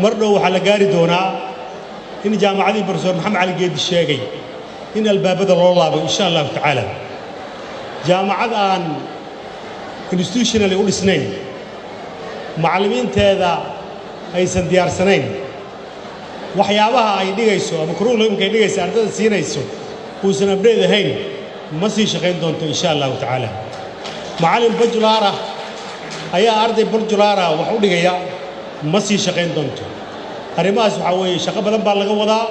مرنو على جاري دونا. إن جامعة البروفيسور محمد علي جيد الشيقي. إن الباب هذا الله إن شاء الله تعالى. جامعة عن كونستيوشن اللي قول سنين. معلمين تهذا أي سنديار سنين. وحيابها أي نيجيسو. مكرو لهم كي نيجيس أرتد سينيسو. كوسنا بريد هين. ما سيشقين دونتو إن شاء الله تعالى. معلم بجلارة أي أرضي بجلارة وحولي جيا ma sii shaqayn doonto. Arrimahaas waxaa weeye shaqo badan baa laga wadaa.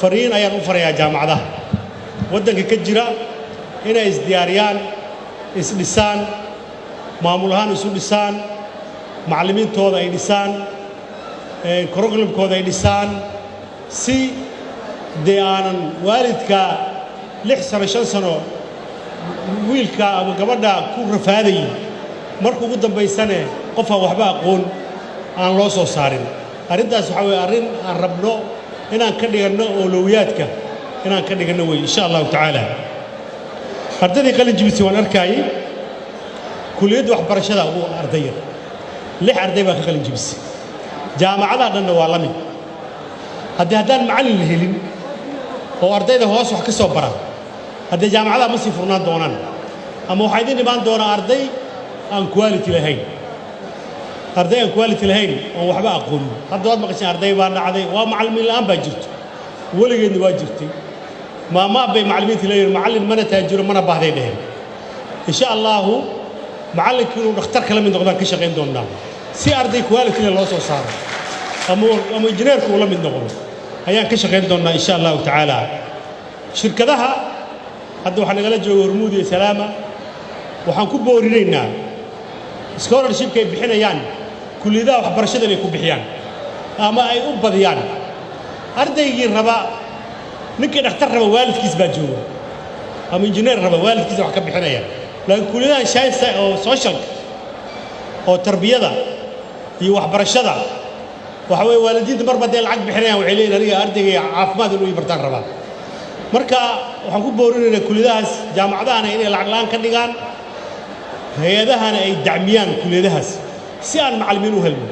Fariin ayaan u farayaa jaamacadaha. Waddanka ka jira inay isdiyaariyaan isdhisaan maamul ahaan isu dhisaan macallimiintooda ay dhisaan curriculumkooda ay dhisaan si dee aanan waalidka lix sano shan sano wiilka ama gabadha ku rafaadayin marka ugu dambaysane qof aan waxba aqoon aan loo soo saarin. Arrintaas waxaa weeye arrin aan rabno inaan ka dhiganno oolowiyaadka inaan ka dhiganno wey insha allahu tacaala. Ardaydii qalin jibisay waan arkaayey kuliyadda waxbarashada ugu ardaya lix arday baa ka qalin jibisay jaamacadaha dhanna waa la mid haddii haddaan macallin la helin oo ardayda hoos wax ka soo bara haddee jaamacadaha ma sii furnaan doonaan ama waxaa idin imaan doonaa arday aan quality lahayn arday aan quality lahayn oon waxba aqoonin hadda waad maqasheen arday baa dhacday waa macallimiin la'aan baa jirto weligeedna waa jirtay maamaa bay macallimiinta leeyihin macallin mana taajiro mana baahday dheheen insha allaahu macallinkii inuu dhakhtar kala mid noqdaan ka shaqayn doonnaa si arday qualityna loo soo saaro ama injineerku uu la mid noqdo ayaan ka shaqayn doonnaa insha allahu tacaala shirkadaha hadda waxaa nagala jooga hormuud iyo salaama waxaan ku boorinaynaa scholarshipka ay bixinayaan kulliyadaha waxbarashada inay ku bixiyaan ama ay u badiyaan. Ardaygii raba ninkii dhakhtar raba waalidkiis baa jooga ama injineer raba waalidkiisa wax ka bixinaya. Laakiin kulliyadahan science oo socialka oo tarbiyada iyo waxbarashada waxa weeye waalidiinta marba dee lacag bixinayaan waxay leeyihiin aniga ardayga caafimaad inuu ii bartaan rabaa marka waxaan ku boorinaynaa kulliyadahaas jaamacadahana inay lacag la'aan ka dhigaan hay'adahana ay dacmiyaan kulliyadahaas si aan macallimiin u helno